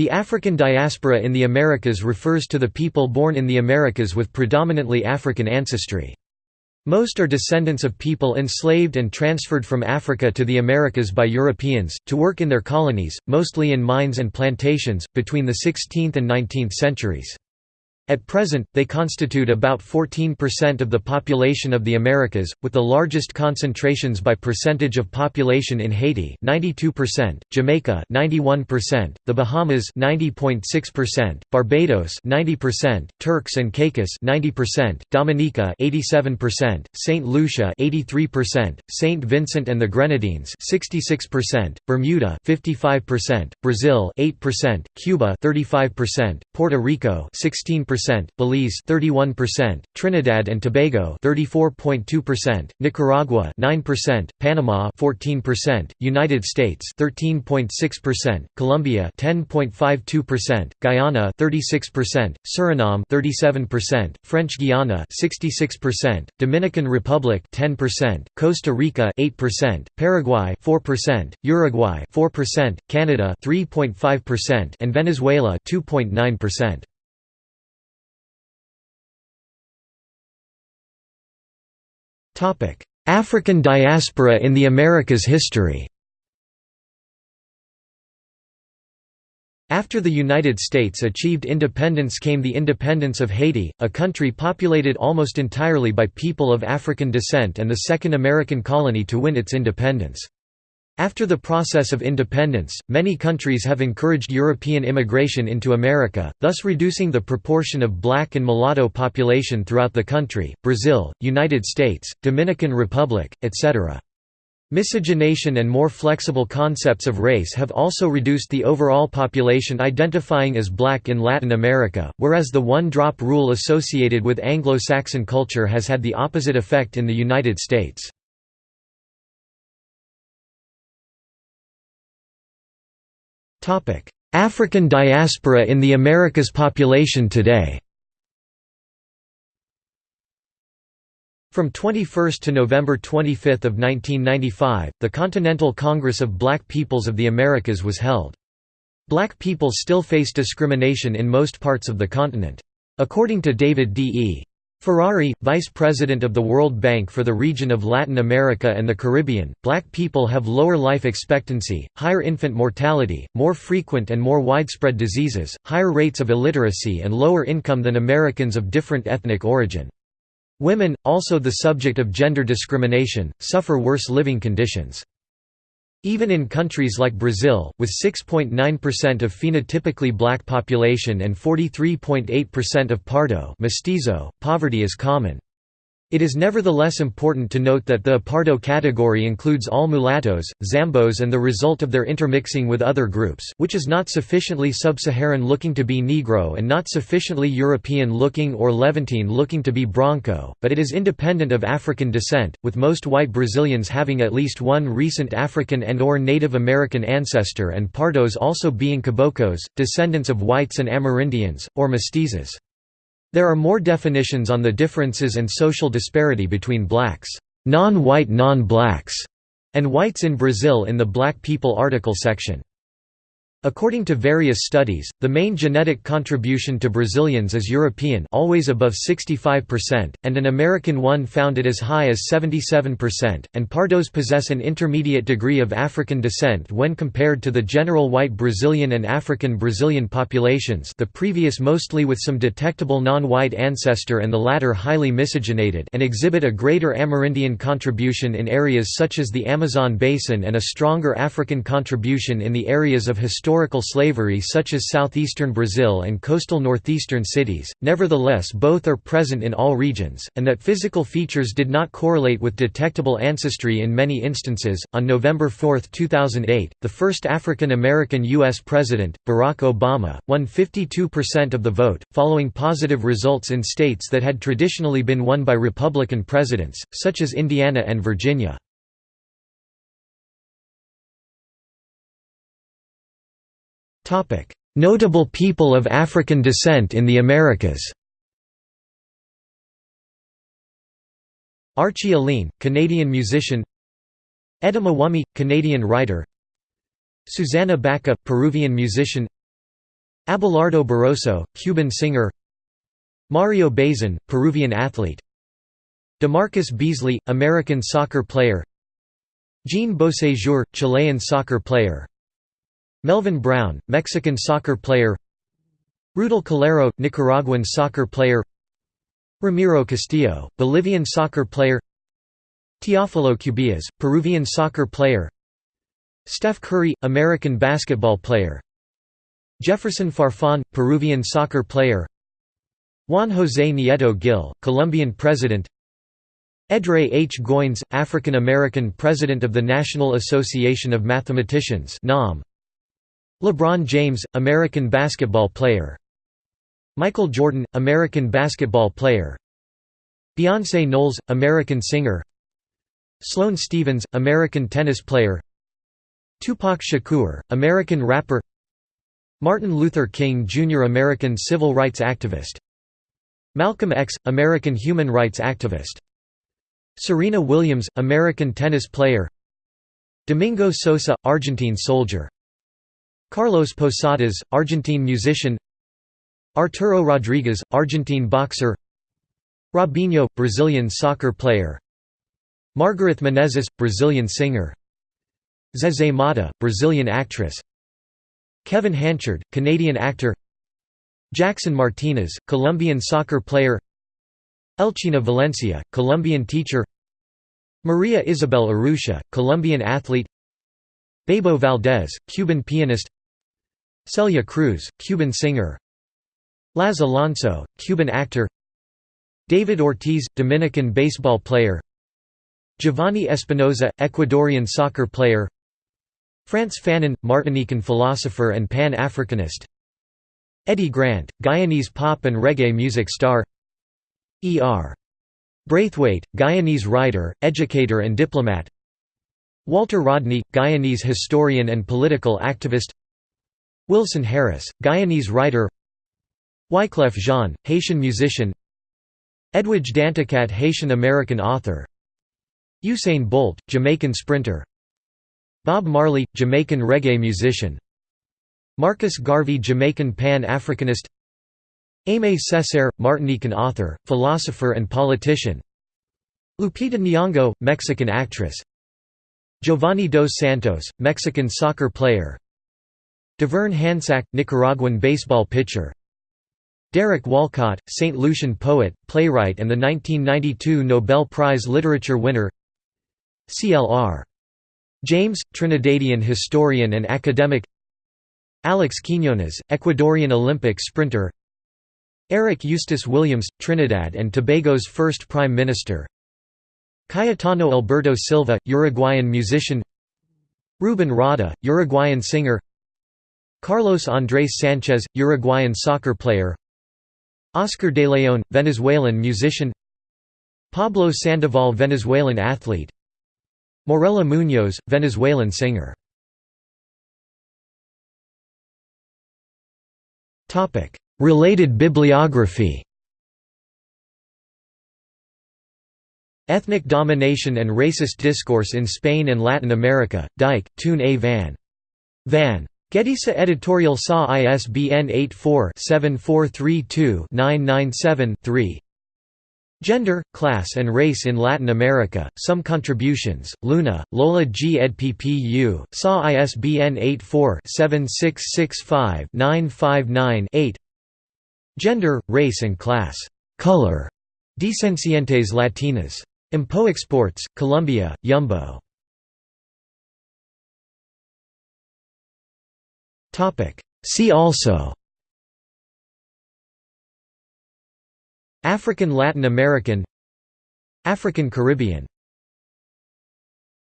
The African diaspora in the Americas refers to the people born in the Americas with predominantly African ancestry. Most are descendants of people enslaved and transferred from Africa to the Americas by Europeans, to work in their colonies, mostly in mines and plantations, between the 16th and 19th centuries. At present, they constitute about 14% of the population of the Americas, with the largest concentrations by percentage of population in Haiti 92%, Jamaica 91%, the Bahamas 90.6%, Barbados 90%, Turks and Caicos 90%, Dominica 87%, St. Lucia 83%, St. Vincent and the Grenadines 66%, Bermuda 55%, Brazil 8%, Cuba 35%, Puerto Rico 16%, Belize 31%, Trinidad and Tobago 34.2%, Nicaragua 9%, Panama 14%, United States 13.6%, Colombia 10.52%, Guyana 36%, Suriname 37%, French Guiana 66%, Dominican Republic 10%, Costa Rica 8%, Paraguay 4%, Uruguay 4%, Canada 3.5% and Venezuela 2.9%. African diaspora in the Americas history After the United States achieved independence came the independence of Haiti, a country populated almost entirely by people of African descent and the second American colony to win its independence. After the process of independence, many countries have encouraged European immigration into America, thus reducing the proportion of black and mulatto population throughout the country, Brazil, United States, Dominican Republic, etc. Miscegenation and more flexible concepts of race have also reduced the overall population identifying as black in Latin America, whereas the one-drop rule associated with Anglo-Saxon culture has had the opposite effect in the United States. African diaspora in the Americas population today From 21 to November 25 of 1995, the Continental Congress of Black Peoples of the Americas was held. Black people still face discrimination in most parts of the continent. According to David D. E. Ferranti, vice president of the World Bank for the region of Latin America and the Caribbean, black people have lower life expectancy, higher infant mortality, more frequent and more widespread diseases, higher rates of illiteracy and lower income than Americans of different ethnic origin. Women, also the subject of gender discrimination, suffer worse living conditions. Even in countries like Brazil, with 6.9% of phenotypically black population and 43.8% of pardo mestizo, poverty is common. It is nevertheless important to note that the Pardo category includes all mulattoes, Zambos and the result of their intermixing with other groups which is not sufficiently sub-Saharan looking to be Negro and not sufficiently European looking or Levantine looking to be Branco, but it is independent of African descent, with most white Brazilians having at least one recent African and or Native American ancestor and Pardos also being Caboclos, descendants of whites and Amerindians, or mestizos. There are more definitions on the differences and social disparity between blacks, non-white non-blacks, and whites in Brazil in the Black People article section. According to various studies, the main genetic contribution to Brazilians is European always above 65%, and an American one found it as high as 77%, and Pardos possess an intermediate degree of African descent when compared to the general white Brazilian and African Brazilian populations the previous mostly with some detectable non-white ancestor and the latter highly miscegenated and exhibit a greater Amerindian contribution in areas such as the Amazon basin and a stronger African contribution in the areas of historical historical slavery such as southeastern Brazil and coastal northeastern cities, nevertheless both are present in all regions, and that physical features did not correlate with detectable ancestry in many instances. On November 4, 2008, the first African American U.S. President, Barack Obama, won 52% of the vote, following positive results in states that had traditionally been won by Republican presidents, such as Indiana and Virginia. Notable people of African descent in the Americas. Archie Alleyne, Canadian musician. Etta Mwami, Canadian writer. Susana Baca, Peruvian musician. Abelardo Barroso, Cuban singer. Mario Bazan, Peruvian athlete. DeMarcus Beasley, American soccer player. Jean Beausejour, Chilean soccer player Melvin Brown, Mexican soccer player. Rudel Calero, Nicaraguan soccer player. Ramiro Castillo, Bolivian soccer player. Teófilo Cubillas, Peruvian soccer player. Steph Curry, American basketball player. Jefferson Farfan, Peruvian soccer player. Juan José Nieto Gil, Colombian president. Edray H. Goins, African American president of the National Association of Mathematicians LeBron James, American basketball player. Michael Jordan, American basketball player. Beyonce Knowles, American singer. Sloane Stephens, American tennis player. Tupac Shakur, American rapper. Martin Luther King Jr. American civil rights activist. Malcolm X, American human rights activist. Serena Williams, American tennis player. Domingo Sosa, Argentine soldier Carlos Posadas, Argentine musician. Arturo Rodriguez, Argentine boxer. Robinho, Brazilian soccer player. Margareth Menezes, Brazilian singer. Zezé Motta, Brazilian actress. Kevin Hanchard, Canadian actor. Jackson Martinez, Colombian soccer player. Elchina Valencia, Colombian teacher. Maria Isabel Urrutia, Colombian athlete. Bebo Valdés, Cuban pianist Celia Cruz, Cuban singer. Laz Alonso, Cuban actor. David Ortiz, Dominican baseball player. Giovanni Espinoza, Ecuadorian soccer player. Frantz Fanon, Martinican philosopher and Pan-Africanist. Eddie Grant, Guyanese pop and reggae music star. E.R. Braithwaite, Guyanese writer, educator and diplomat. Walter Rodney, Guyanese historian and political activist Wilson Harris, Guyanese writer. Wyclef Jean, Haitian musician. Edwidge Danticat Haitian-American author. Usain Bolt, Jamaican sprinter. Bob Marley, Jamaican reggae musician. Marcus Garvey Jamaican Pan-Africanist. Aimé Césaire, Martinican author, philosopher and politician. Lupita Nyong'o, Mexican actress. Giovanni dos Santos, Mexican soccer player Devern Hansack, Nicaraguan baseball pitcher. Derek Walcott, St. Lucian poet, playwright and the 1992 Nobel Prize Literature winner. CLR. James, Trinidadian historian and academic. Alex Quiñones, Ecuadorian Olympic sprinter. Eric Eustace Williams, Trinidad and Tobago's first Prime Minister. Cayetano Alberto Silva, Uruguayan musician. Ruben Rada, Uruguayan singer Carlos Andrés Sánchez, Uruguayan soccer player Oscar de Leon, Venezuelan musician Pablo Sandoval Venezuelan athlete Morella Muñoz, Venezuelan singer Related bibliography Ethnic Domination and Racist Discourse in Spain and Latin America, Dyke, Toon A. van. Van. Gedisa editorial SA ISBN 84-7432-997-3 Gender, Class and Race in Latin America, Some Contributions, Luna, Lola G. ed. PPU, SA ISBN 84-7665-959-8 Gender, Race and Class. Color. Descendientes Latinas. Impo Exports, Colombia, Yumbo. See also. African Latin American. African Caribbean